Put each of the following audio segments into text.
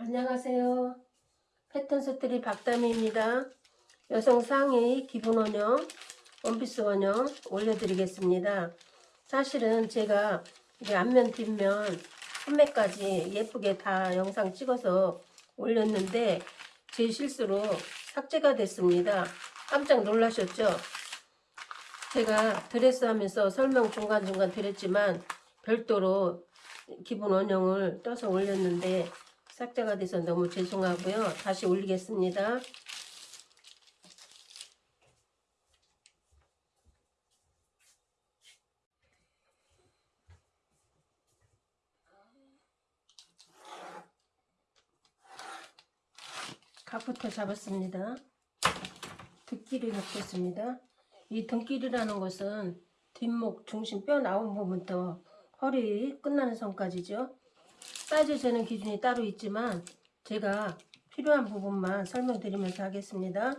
안녕하세요. 패턴 스토리 박다미입니다. 여성 상의 기본 원형, 원피스 원형 올려드리겠습니다. 사실은 제가 이게 앞면, 뒷면, 소매까지 예쁘게 다 영상 찍어서 올렸는데 제 실수로 삭제가 됐습니다. 깜짝 놀라셨죠? 제가 드레스 하면서 설명 중간중간 드렸지만 별도로 기본 원형을 떠서 올렸는데 삭제가 돼서 너무 죄송하고요. 다시 올리겠습니다. 각부터 잡았습니다. 등끼를 넣겠습니다. 이 등끼리라는 것은 뒷목 중심 뼈 나온 부분부터 허리 끝나는 선까지죠. 사이즈 재는 기준이 따로 있지만 제가 필요한 부분만 설명드리면서 하겠습니다.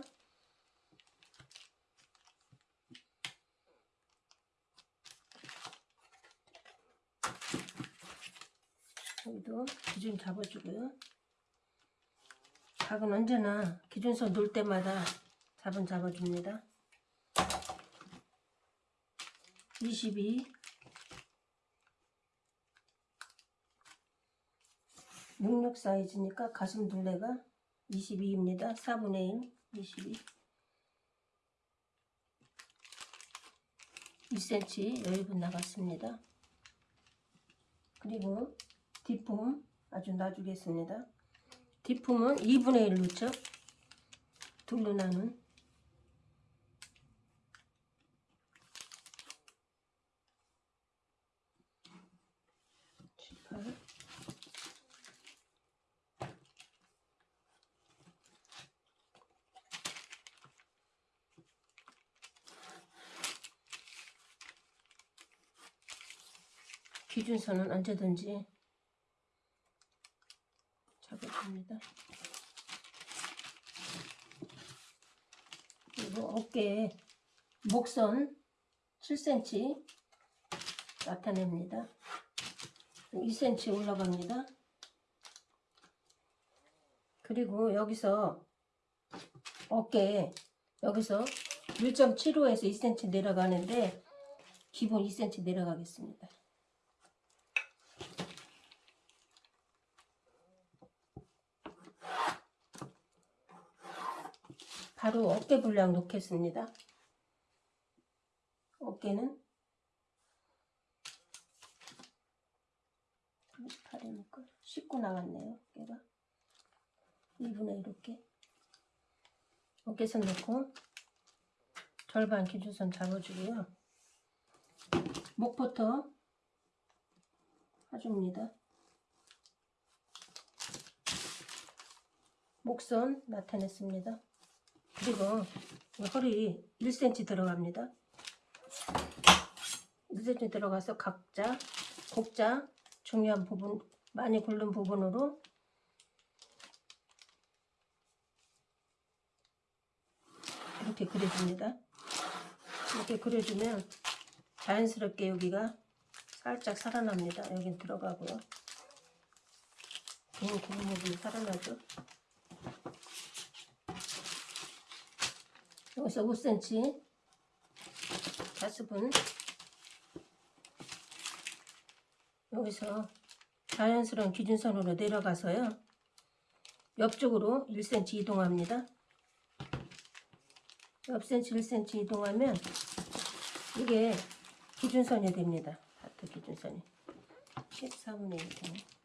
여기도 기준 잡아주고요. 각은 언제나 기준선 놓을 때마다 잡은 잡아줍니다. 22 66 사이즈니까 가슴 둘레가 22입니다. 4분의 1, 22. 2cm 여유분 나갔습니다. 그리고 뒷품 아주 놔주겠습니다. 뒷품은 2분의 1 넣죠. 둘로 나눈 기준선은 언제든지 잡아줍니다. 그리고 어깨에 목선 7cm 나타냅니다. 2cm 올라갑니다. 그리고 여기서 어깨에 여기서 1.75에서 2cm 내려가는데 기본 2cm 내려가겠습니다. 바로 어깨 분량 놓겠습니다. 어깨는 38이니까 19 나갔네요. 어깨가 2분의 이렇게 어깨선 놓고 절반 기준선 잡아주고요. 목부터 해줍니다. 목선 나타냈습니다. 그리고 허리 1cm 들어갑니다. 1cm 들어가서 각자 곡자 중요한 부분 많이 굴른 부분으로 이렇게 그려줍니다. 이렇게 그려주면 자연스럽게 여기가 살짝 살아납니다. 여긴 들어가고요. 긴 부분이 살아나죠. 여기서 5cm 가스분. 여기서 자연스러운 기준선으로 내려가서요. 옆쪽으로 1cm 이동합니다. 옆 cm 1cm 이동하면 이게 기준선이 됩니다. 하트 기준선이. 14분의 1 1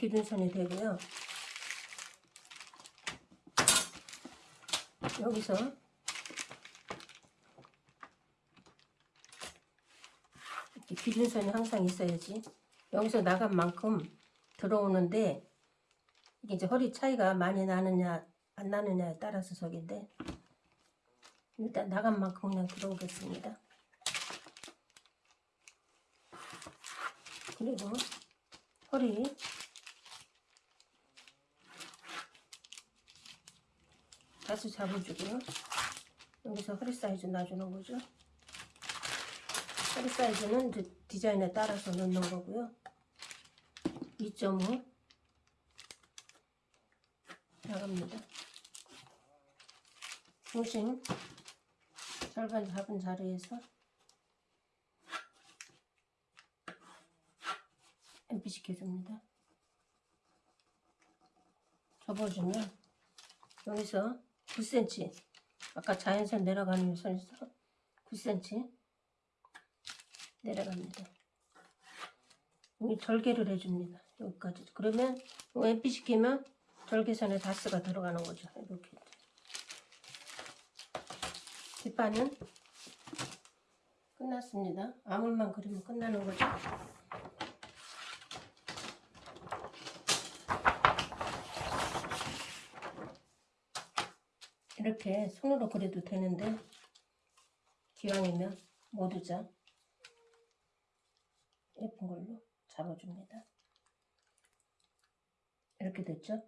기준선이 되고요. 여기서 이렇게 기준선이 항상 있어야지. 여기서 나간 만큼 들어오는데 이게 이제 허리 차이가 많이 나느냐 안 나느냐에 따라서 저긴데 일단 나간 만큼 그냥 들어오겠습니다. 그리고 허리 다시 잡아주고요. 여기서 허리 사이즈 놔주는 거죠. 허리 사이즈는 이제 디자인에 따라서 넣는 거고요. 2.5 나갑니다. 중심 절반 잡은 자리에서 앰프 시켜줍니다. 접어주면 여기서 9cm 아까 자연선 내려가는 선에서 9cm 내려갑니다. 여기 절개를 해줍니다. 여기까지. 그러면 요 앰프 시키면 절개선에 다스가 들어가는 거죠. 이렇게. 뒷판은 끝났습니다. 아물만 그리면 끝나는 거죠. 이렇게 손으로 그려도 되는데 기왕이면 모두 자 예쁜 걸로 잡아줍니다. 이렇게 됐죠?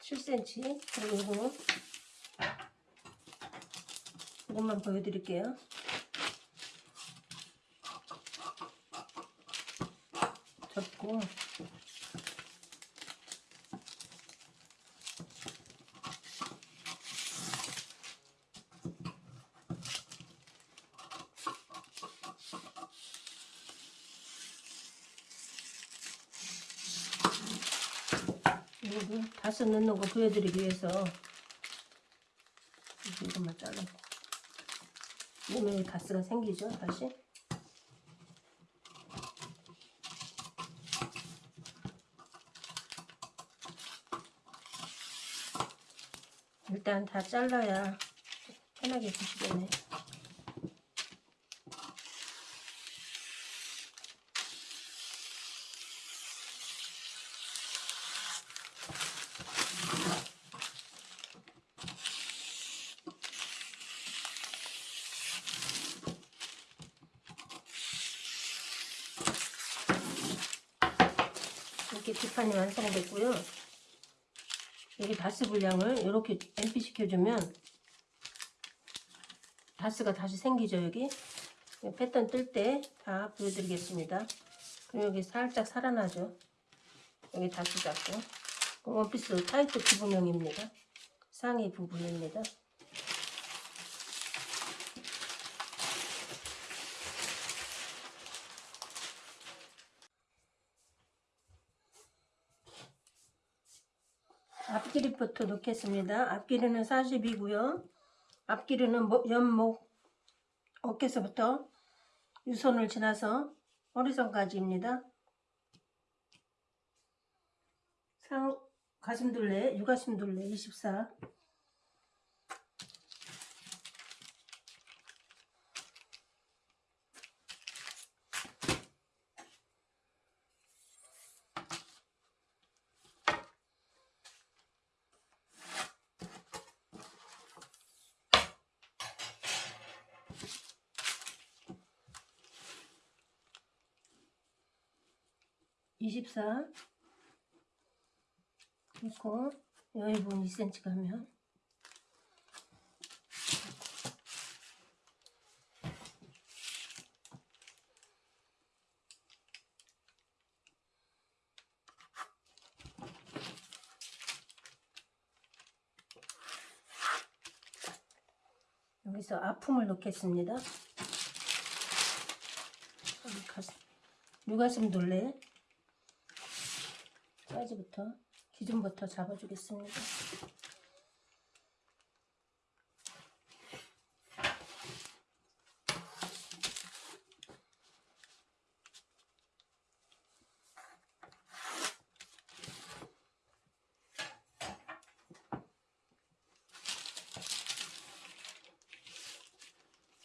칠 c m 그리고 이거 는 이것만 보여드릴게요. 접고 다섯 넣는 거 보여드리기 위해서 이것만 잘라고 몸에 가스가 생기죠 다시? 일단 다 잘라야 편하게 드시겠네 뒷판이 완성됐고요. 여기 darts 분량을 이렇게 MP 시켜주면 darts가 다시 생기죠 여기? 패턴 뜰 때 다 보여드리겠습니다. 그리고 여기 살짝 살아나죠? 여기 darts 잡고. 원피스 타이트 기본형입니다. 상의 부분입니다 앞길이부터 넣겠습니다. 앞길이는 40이고요. 앞길이는 뭐- 연목 어깨서부터 유선을 지나서 허리선까지입니다. 상 가슴둘레, 유가슴둘레 24 24 그리고 부분 2cm 가면 여기서 아픔을 넣겠습니다. 유가슴 둘레 사이즈부터 기준부터 잡아주겠습니다.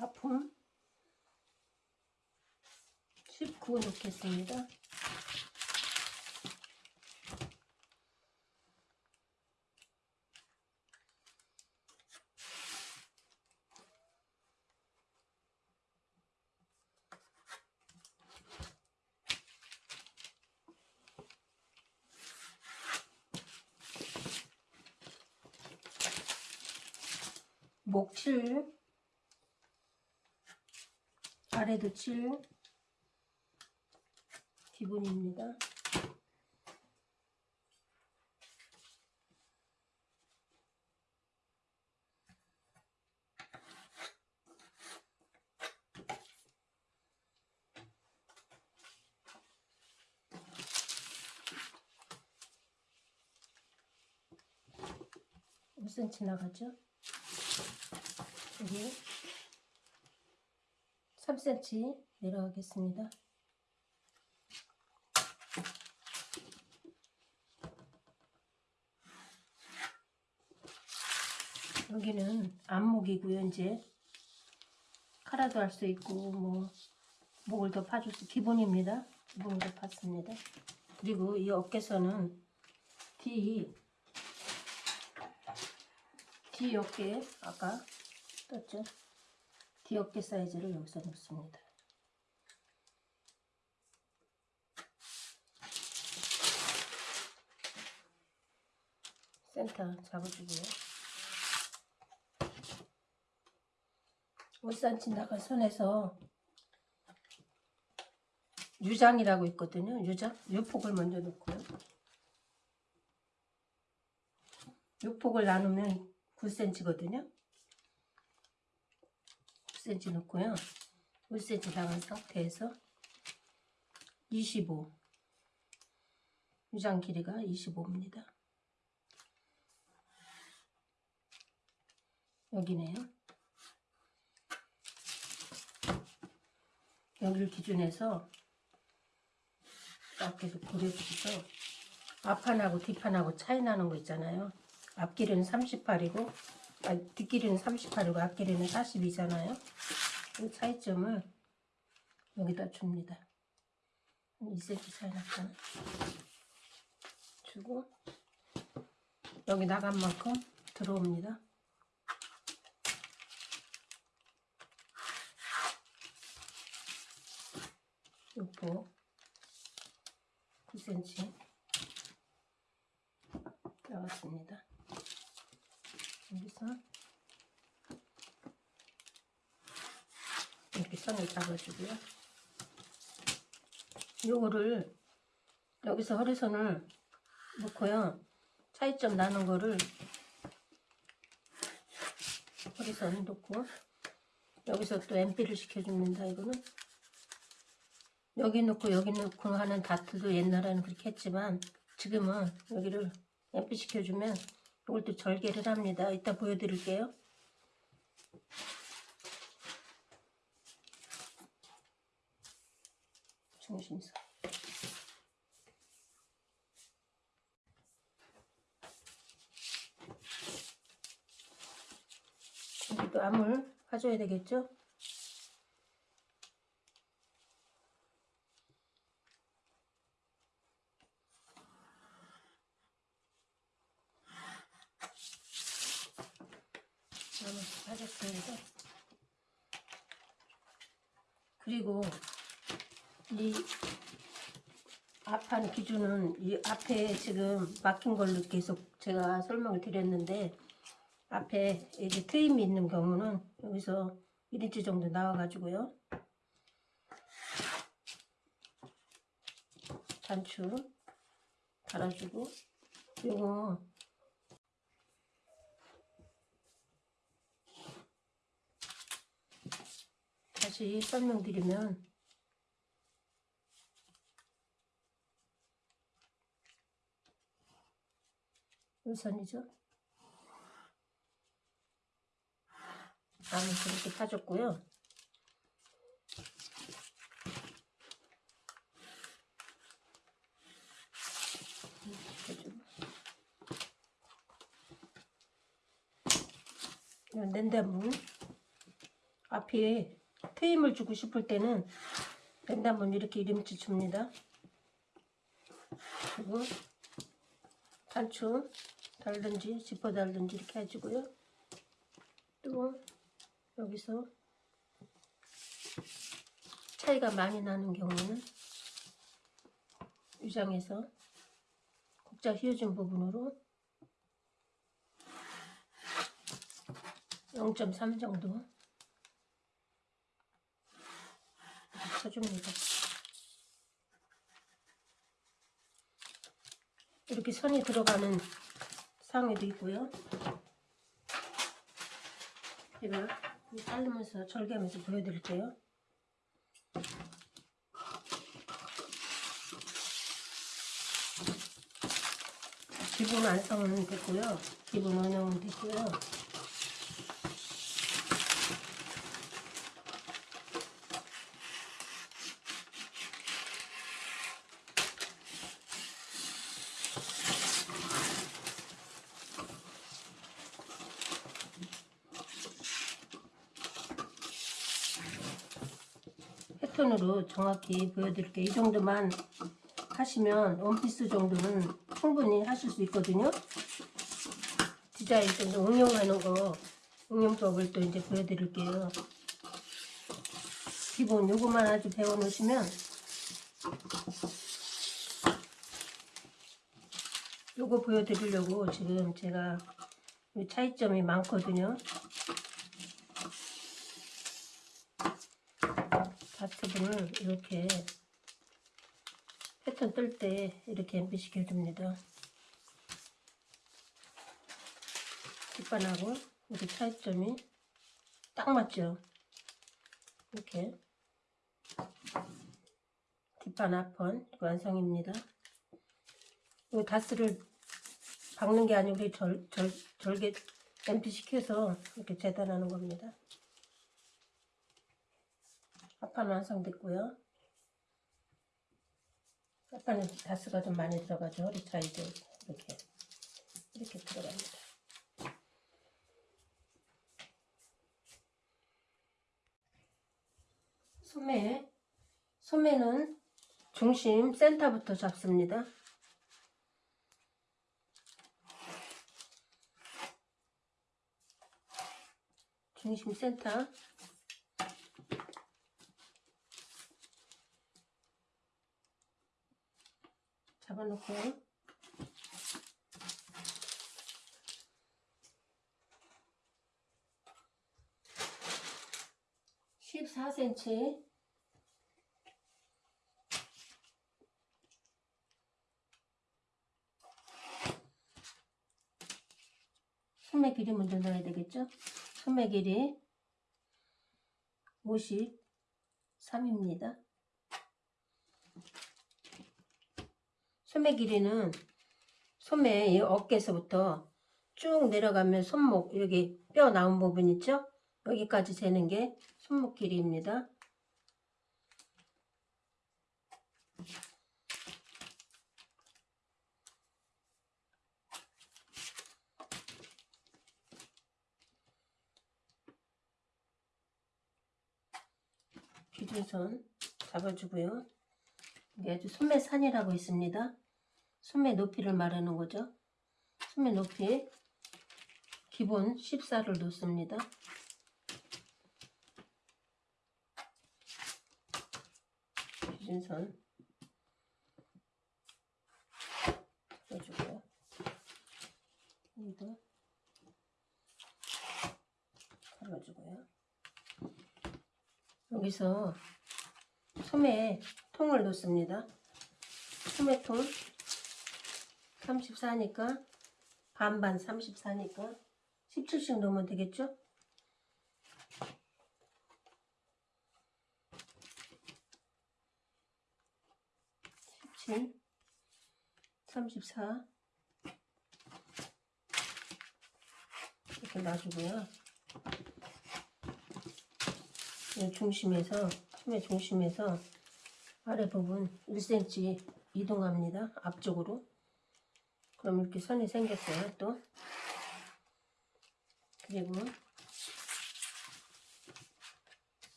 아픔 19 놓겠습니다. 목 7, 7, 기본입니다. 몇 cm 나가죠? 여기 3cm 내려가겠습니다. 여기는 안목이고요. 이제 카라도 할 수 있고 뭐 목을 더 파줄 수 기본입니다. 기본으로 팠습니다. 그리고 이 어깨선은 뒤 뒤 어깨 아까 떴죠? 뒤 어깨 사이즈를 여기서 놓습니다. 센터 잡아주고요. 5cm 나간 선에서 유장이라고 있거든요. 유장, 유폭을 먼저 놓고요. 유폭을 나누면 9cm거든요. 9cm 놓고요. 5cm 나간 상태에서 25 유장 길이가 25입니다. 여기네요. 여기를 기준해서 딱 계속 그려주셔서 앞판하고 뒷판하고 차이 나는 거 있잖아요. 앞길이는 38이고 아, 뒷길이는 38이고 앞길이는 42잖아요. 이 차이점을 여기다 줍니다. 한 2cm 차이 났잖아. 주고 여기 나간 만큼 들어옵니다. 요거 9cm 나왔습니다. 여기서 이렇게 선을 잡아주고요. 요거를 여기서 허리선을 놓고요. 차이점 나는 거를 허리선 놓고 여기서 또 MP를 시켜줍니다. 이거는 여기 놓고 여기 놓고 하는 다트도 옛날에는 그렇게 했지만 지금은 여기를 앰프 시켜주면 또 절개를 합니다. 이따 보여드릴게요. 중심선 여기도 암을 파줘야 되겠죠? 파줬습니다. 그리고 이 앞판 기준은 이 앞에 지금 막힌 걸로 계속 제가 설명을 드렸는데 앞에 이제 트임이 있는 경우는 여기서 1인치 정도 나와가지고요. 단추 달아주고 요거 다시 설명드리면 우선이죠. 암을 그렇게 파줬고요. 낸다문 앞에 트임을 주고 싶을 때는 낸다문 이렇게 이름치 줍니다. 그리고 단추 달든지 지퍼 달든지 이렇게 해주고요. 또 여기서 차이가 많이 나는 경우는 유장에서 곡자 휘어진 부분으로 0.3 정도 쳐줍니다. 이렇게 선이 들어가는 상에도 있고요. 제가 이 자르면서 절개하면서 보여드릴게요. 기본 완성은 됐고요. 기본 원형은 됐고요. 패턴으로 정확히 보여드릴게요. 이 정도만 하시면 원피스 정도는 충분히 하실 수 있거든요. 디자인 좀 응용하는 거, 응용법을 또 이제 보여드릴게요. 기본 요거만 아주 배워놓으시면 요거 보여드리려고 지금 제가 이 차이점이 많거든요. 다트분을 이렇게 패턴 뜰 때 이렇게 엠비시켜 줍니다. 뒷판하고 이렇게 차이점이 딱 맞죠? 이렇게 뒷판 앞판 완성입니다. 이 다스를 박는 게 아니고 절, 절, 절개 엠피 시켜서 이렇게 재단하는 겁니다. 앞판 완성됐고요. 앞판에 다스가 좀 많이 들어가죠. 허리 차이도 이렇게 이렇게 들어갑니다. 소매 소매는 중심 센터부터 잡습니다. 중심 센터 잡아놓고요. 십사 cm 소매 길이 먼저 넣어야 되겠죠? 소매 길이 53입니다. 소매 길이는 소매 이 어깨에서부터 쭉 내려가면 손목 여기 뼈 나온 부분 있죠? 여기까지 재는 게 손목 길이입니다. 기준선 잡아주고요. 이게 아주 소매산이라고 있습니다. 소매 높이를 말하는 거죠. 소매 높이 기본 14를 놓습니다. 기준선 잡아주고요. 여기도 잡아주고요. 여기서 소매 통을 놓습니다. 소매통 34니까 반반 34니까 17씩 놓으면 되겠죠? 십칠, 삼십사 이렇게 놔주고요. 이 중심에서 소매 중심에서 아래 부분 1cm 이동합니다. 앞쪽으로. 그럼 이렇게 선이 생겼어요. 또 그리고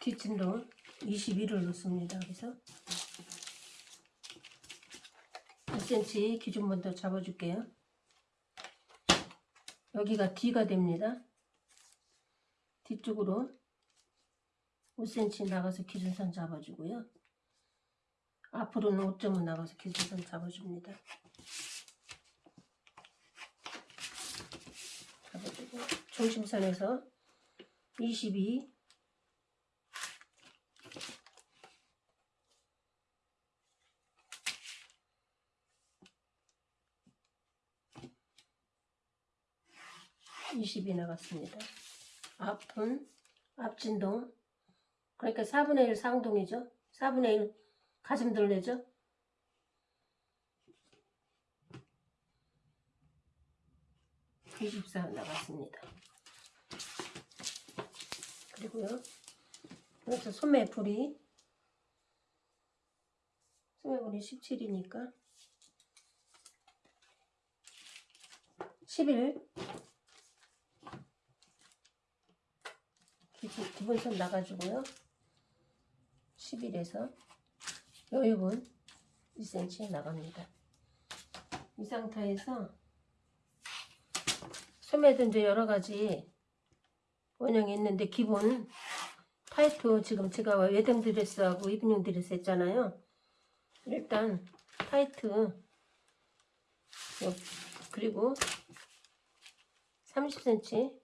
뒷진도 21을 놓습니다. 그래서 1cm 기준 먼저 잡아줄게요. 여기가 D가 됩니다. 뒤쪽으로 5cm 나가서 기준선 잡아주고요. 앞으로는 5점은 나가서 기준선 잡아줍니다. 잡아주고 중심선에서 22 20이 나갔습니다. 앞은 앞진동 그러니까 4분의 1 상동이죠. 4분의 1 가슴 둘레죠. (24) 나갔습니다. 그리고요 여기서 소매풀이 소매풀이 17이니까 11 기본, 기본선 나가지고요 11에서 여유분 2cm 나갑니다. 이 상태에서 소매도 이제 여러가지 원형이 있는데 기본 타이트 지금 제가 웨딩 드레스하고 이브닝 드레스 했잖아요. 일단 타이트 요- 그리고 30cm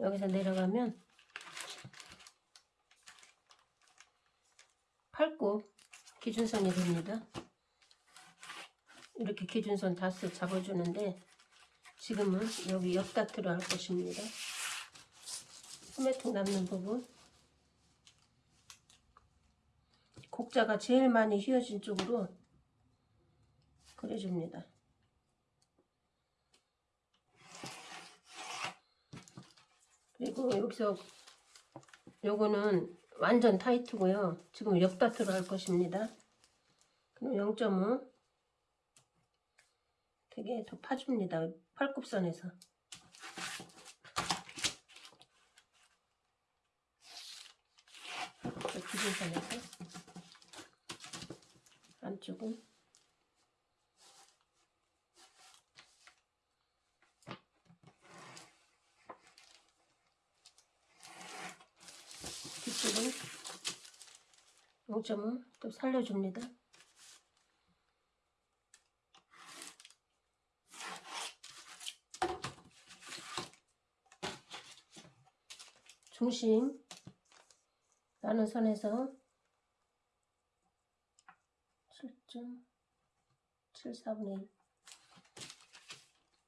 여기서 내려가면 팔굽 기준선이 됩니다. 이렇게 기준선 다스 잡아주는데 지금은 여기 옆다트로 할 것입니다. 소매통 남는 부분 곡자가 제일 많이 휘어진 쪽으로 그려줍니다. 그리고 여기서 요거는 완전 타이트고요. 지금 옆다트로 할 것입니다. 그럼 0.5 되게 더 파줍니다. 팔굽선에서. 저 기준선에서 안쪽은 0.5또 살려줍니다. 중심 나는 선에서 7.74분의 1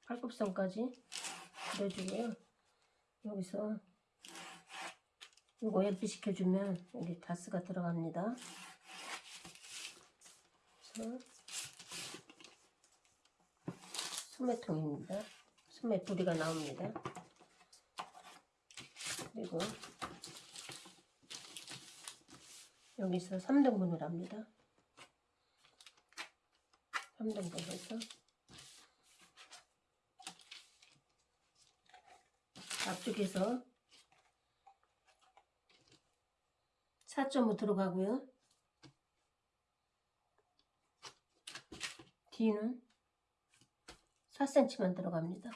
팔굽선까지 그려주고요. 여기서 이거 예쁘시켜주면 여기 다스가 들어갑니다. 소매통입니다. 소매 부리가 나옵니다. 그리고 여기서 3등분을 합니다. 3등분 해서 앞쪽에서 4.5 들어가고요. 뒤는 4cm만 들어갑니다.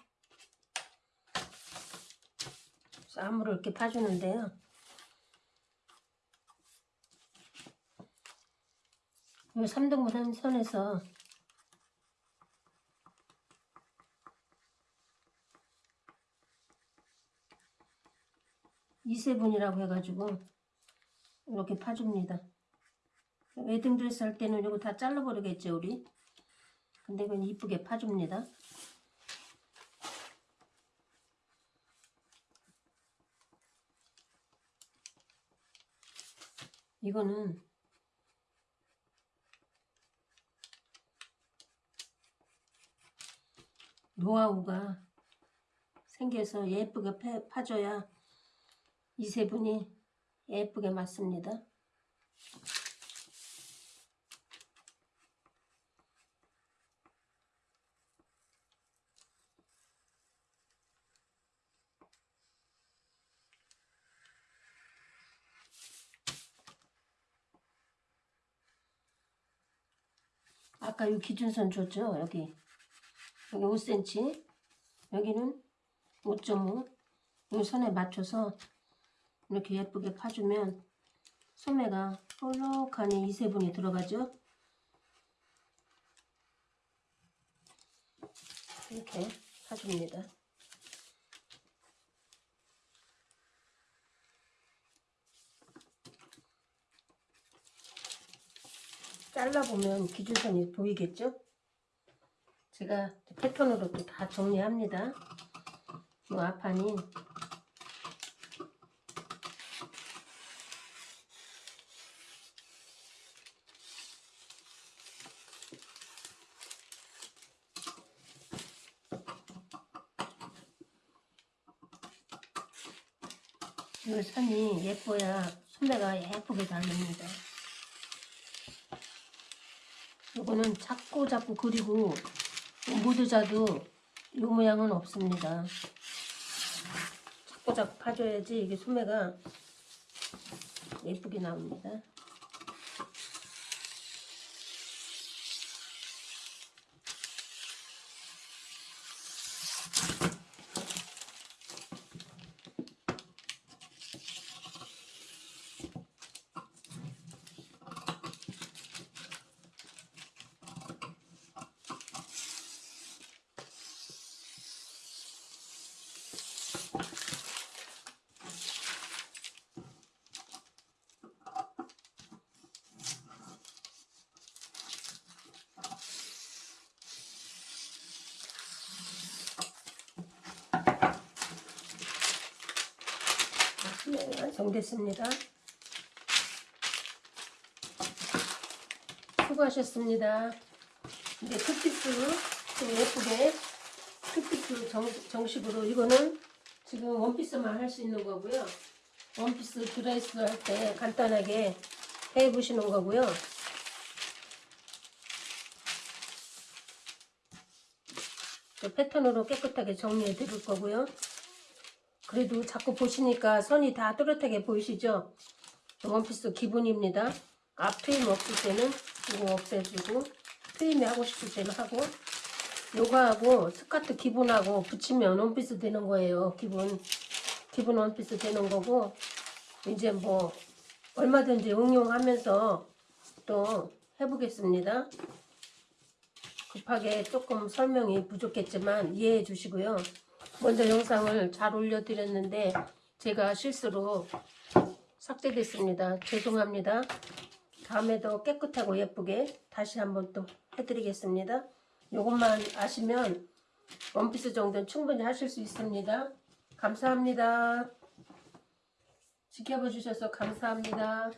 암으로 이렇게 파주는데요. 이 3등분 한 선에서 이세분이라고 해가지고 이렇게 파줍니다. 웨딩 드레스 할 때는 이거 다 잘라버리겠죠 우리. 근데 이건 이쁘게 파줍니다. 이거는 노하우가 생겨서 예쁘게 파- 파줘야 이 세 분이 예쁘게 맞습니다. 아까 이 기준선 줬죠? 여기. 여기 5cm. 여기는 5.5. 이 선에 맞춰서 이렇게 예쁘게 파주면 소매가 볼록하니 이세분이 들어가죠. 이렇게 파줍니다. 잘라보면 기준선이 보이겠죠? 제가 패턴으로 또 다 정리합니다. 뭐 앞판이 이 선이 예뻐야 소매가 예쁘게 달립니다. 요거는 자꾸 자꾸 그리고 모두 자도 이 모양은 없습니다. 자꾸 자꾸 파줘야지 이게 소매가 예쁘게 나옵니다. 네, 완성됐습니다. 수고하셨습니다. 이제 투피스 좀 예쁘게 투피스 정, 정식으로 이거는 지금 원피스만 할 수 있는 거고요. 원피스 드레스 할 때 간단하게 해 보시는 거고요. 저 패턴으로 깨끗하게 정리해 드릴 거고요. 그래도 자꾸 보시니까 선이 다 뚜렷하게 보이시죠? 원피스 기본입니다. 앞 트임 없을 때는 이거 없애주고 트임이 하고 싶을 때는 하고 요거하고 스커트 기본하고 붙이면 원피스 되는 거예요. 기본 기본 원피스 되는 거고 이제 뭐 얼마든지 응용하면서 또 해보겠습니다. 급하게 조금 설명이 부족했지만 이해해 주시고요. 먼저 영상을 잘 올려드렸는데 제가 실수로 삭제됐습니다. 죄송합니다. 다음에도 깨끗하고 예쁘게 다시 한번 또 해드리겠습니다. 이것만 아시면 원피스 정도는 충분히 하실 수 있습니다. 감사합니다. 지켜봐 주셔서 감사합니다.